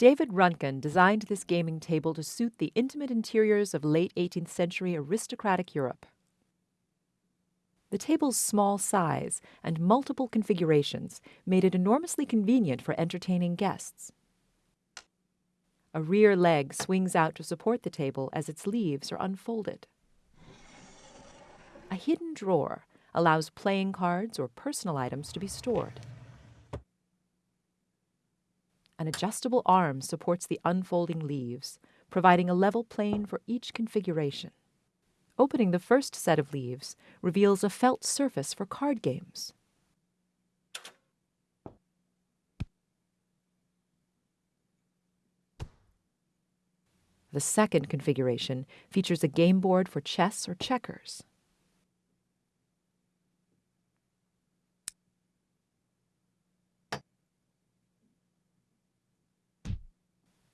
David Röntgen designed this gaming table to suit the intimate interiors of late 18th century aristocratic Europe. The table's small size and multiple configurations made it enormously convenient for entertaining guests. A rear leg swings out to support the table as its leaves are unfolded. A hidden drawer allows playing cards or personal items to be stored. An adjustable arm supports the unfolding leaves, providing a level plane for each configuration. Opening the first set of leaves reveals a felt surface for card games. The second configuration features a game board for chess or checkers.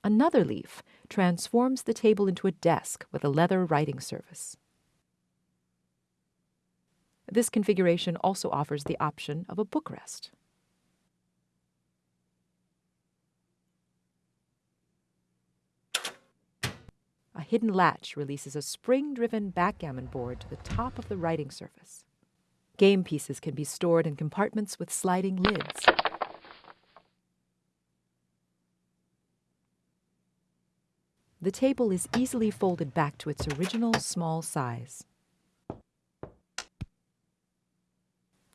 Another leaf transforms the table into a desk with a leather writing surface. This configuration also offers the option of a bookrest. A hidden latch releases a spring-driven backgammon board to the top of the writing surface. Game pieces can be stored in compartments with sliding lids. The table is easily folded back to its original small size.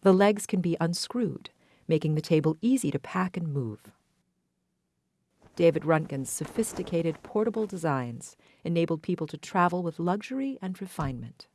The legs can be unscrewed, making the table easy to pack and move. David Röntgen's sophisticated portable designs enabled people to travel with luxury and refinement.